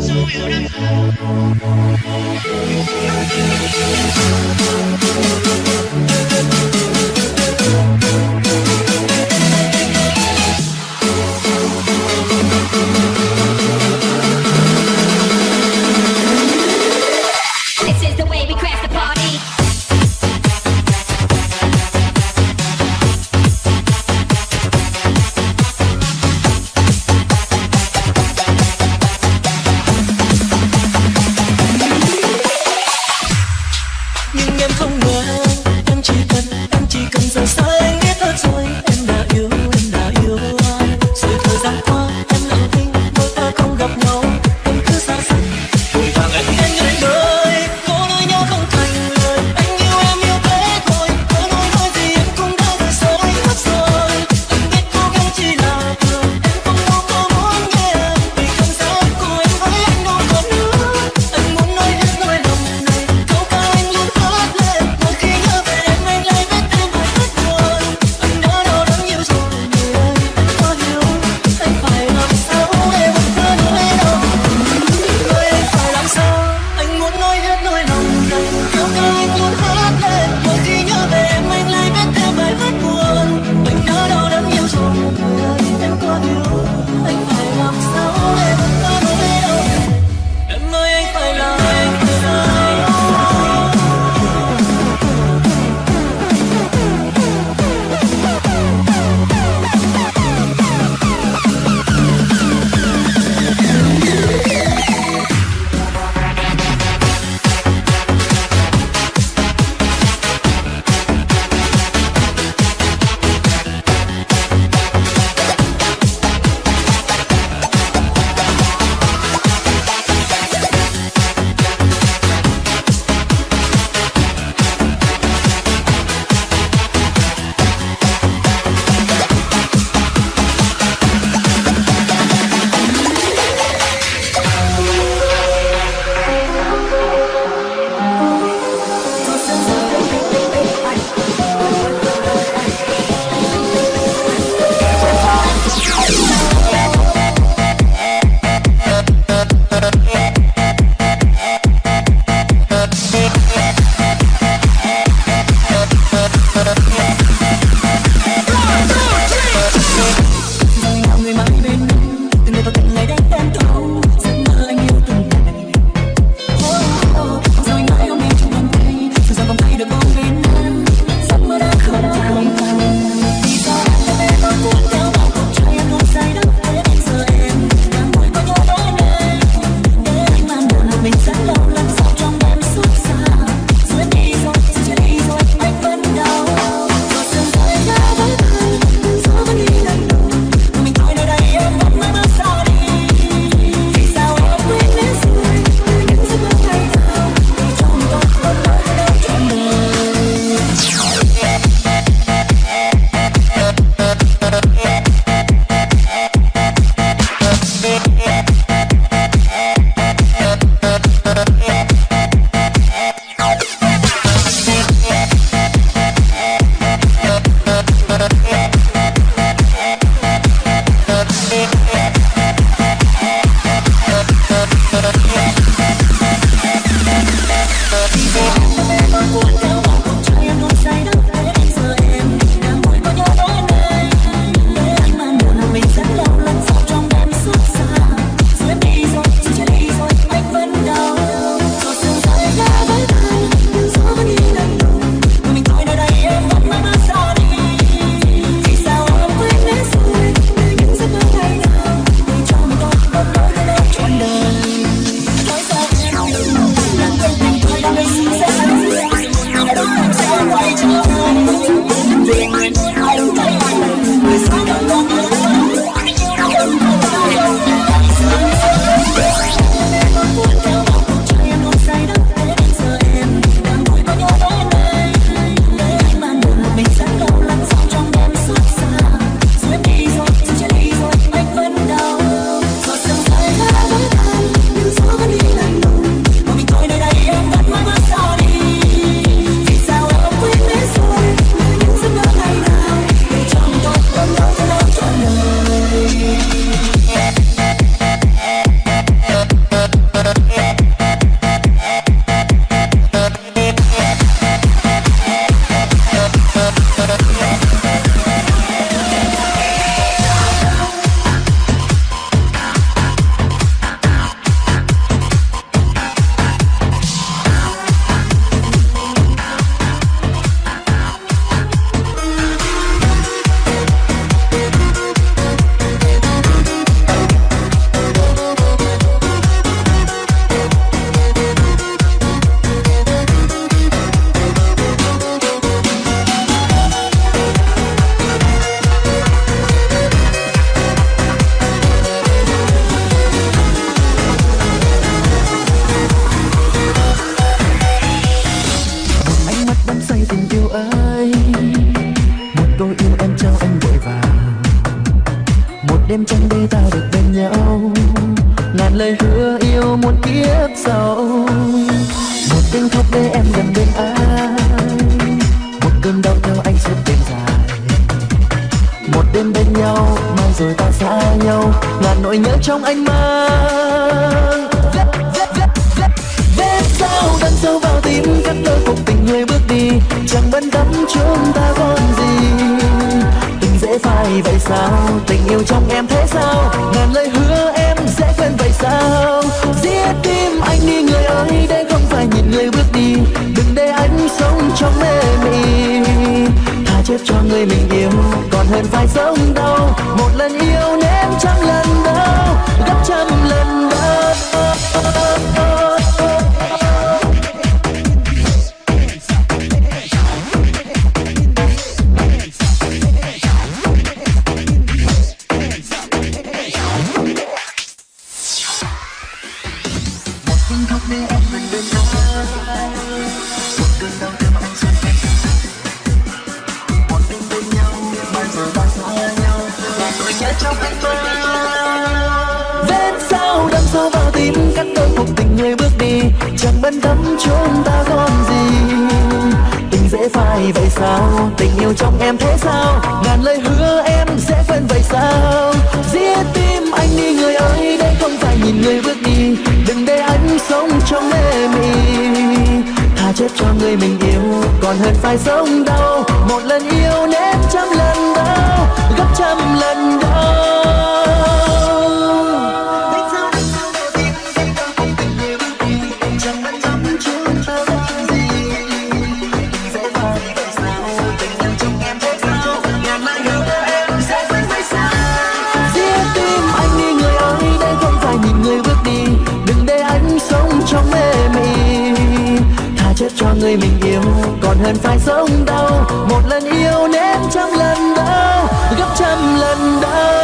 Thank you. Gần bên anh. Một cơn đau theo anh suốt đêm dài. Một đêm bên nhau, mai rồi ta xa nhau. Ngàn nỗi nhớ trong anh mang. Vết sao đâm sâu vào tim, cắt đôi cuộc tình người bước đi. Chẳng bận tâm chúng ta còn gì. Tình dễ phai vậy sao? Tình yêu trong em thế sao? Ngàn lời cho người mình yêu. Còn hơn phải sống đau một lần yêu trong anh vết sao đâm sâu vào tim, cắt đôi cuộc tình người bước đi. Chẳng bận tâm chúng ta còn gì. Tình dễ phai, vậy sao? Tình yêu trong em thế sao? Ngàn lời hứa em sẽ quên vậy sao? Giết tim anh đi, người ơi, đây không phải nhìn người bước đi. Đừng để anh sống trong mê mị. Tha chết cho người mình yêu, còn hơn phải sống đau. Một lần yêu nên trăm lần đau, gấp trăm lần còn hơn phải sống đau một lần yêu nên trăm lần đau, gấp trăm lần đau.